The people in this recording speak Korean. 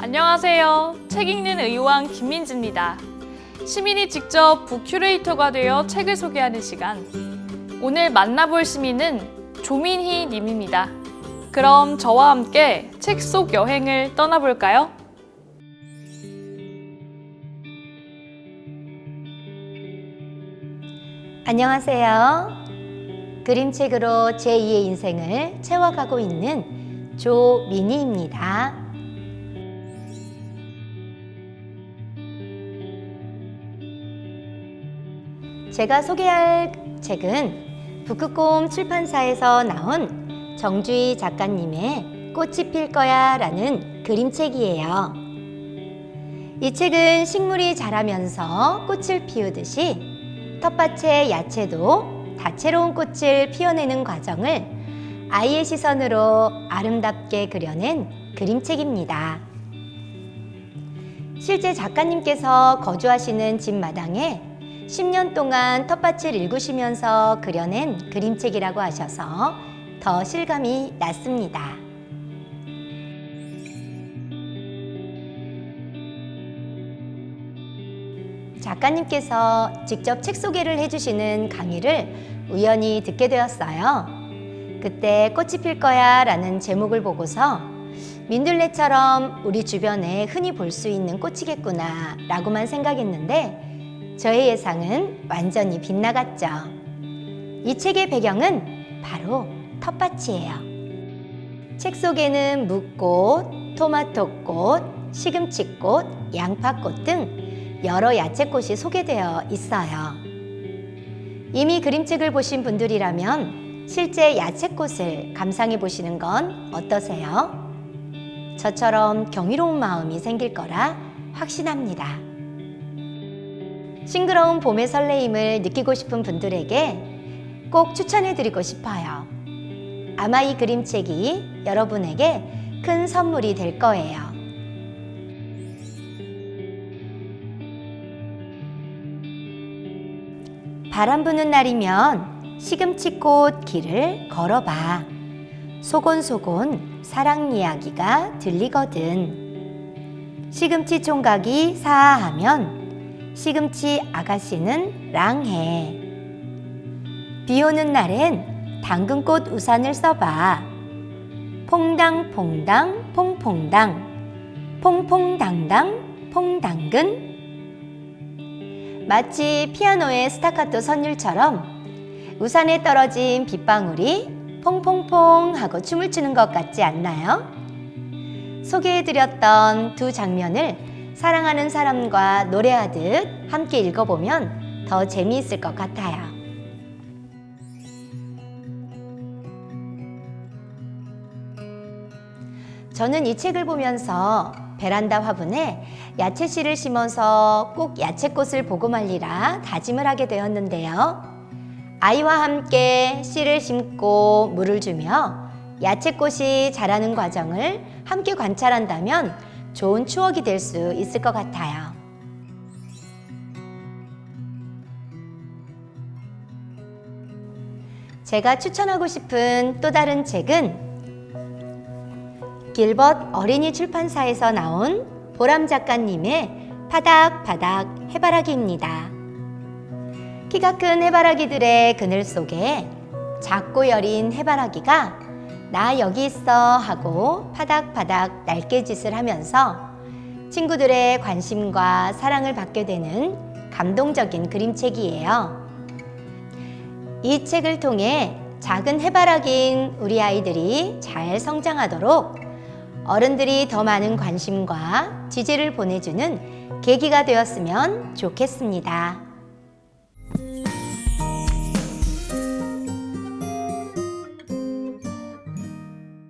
안녕하세요. 책 읽는 의왕 김민지입니다. 시민이 직접 북큐레이터가 되어 책을 소개하는 시간. 오늘 만나볼 시민은 조민희 님입니다. 그럼 저와 함께 책 속 여행을 떠나볼까요? 안녕하세요. 그림책으로 제2의 인생을 채워가고 있는 조민희입니다. 제가 소개할 책은 북극곰 출판사에서 나온 정주희 작가님의 꽃이 필 거야 라는 그림책이에요. 이 책은 식물이 자라면서 꽃을 피우듯이 텃밭의 야채도 다채로운 꽃을 피워내는 과정을 아이의 시선으로 아름답게 그려낸 그림책입니다. 실제 작가님께서 거주하시는 집 마당에 10년 동안 텃밭을 일구시면서 그려낸 그림책이라고 하셔서 더 실감이 났습니다. 작가님께서 직접 책 소개를 해주시는 강의를 우연히 듣게 되었어요. 그때 꽃이 필 거야 라는 제목을 보고서 민들레처럼 우리 주변에 흔히 볼 수 있는 꽃이겠구나 라고만 생각했는데 저의 예상은 완전히 빗나갔죠. 이 책의 배경은 바로 텃밭이에요. 책 속에는 묵꽃, 토마토꽃, 시금치꽃, 양파꽃 등 여러 야채꽃이 소개되어 있어요. 이미 그림책을 보신 분들이라면 실제 야채꽃을 감상해 보시는 건 어떠세요? 저처럼 경이로운 마음이 생길 거라 확신합니다. 싱그러운 봄의 설레임을 느끼고 싶은 분들에게 꼭 추천해 드리고 싶어요. 아마 이 그림책이 여러분에게 큰 선물이 될 거예요. 바람 부는 날이면 시금치꽃 길을 걸어봐. 소곤소곤 사랑 이야기가 들리거든. 시금치 총각이 사하하면 시금치 아가씨는 랑해. 비 오는 날엔 당근꽃 우산을 써봐. 퐁당퐁당 퐁퐁당 퐁퐁당당 퐁당근 마치 피아노의 스타카토 선율처럼 우산에 떨어진 빗방울이 퐁퐁퐁 하고 춤을 추는 것 같지 않나요? 소개해드렸던 두 장면을 사랑하는 사람과 노래하듯 함께 읽어보면 더 재미있을 것 같아요. 저는 이 책을 보면서 베란다 화분에 야채 씨를 심어서 꼭 야채꽃을 보고 말리라 다짐을 하게 되었는데요. 아이와 함께 씨를 심고 물을 주며 야채꽃이 자라는 과정을 함께 관찰한다면 좋은 추억이 될 수 있을 것 같아요. 제가 추천하고 싶은 또 다른 책은 길벗 어린이 출판사에서 나온 보람 작가님의 파닥파닥 해바라기입니다. 키가 큰 해바라기들의 그늘 속에 작고 여린 해바라기가 나 여기 있어 하고 파닥파닥 날개짓을 하면서 친구들의 관심과 사랑을 받게 되는 감동적인 그림책이에요. 이 책을 통해 작은 해바라기인 우리 아이들이 잘 성장하도록 어른들이 더 많은 관심과 지지를 보내주는 계기가 되었으면 좋겠습니다.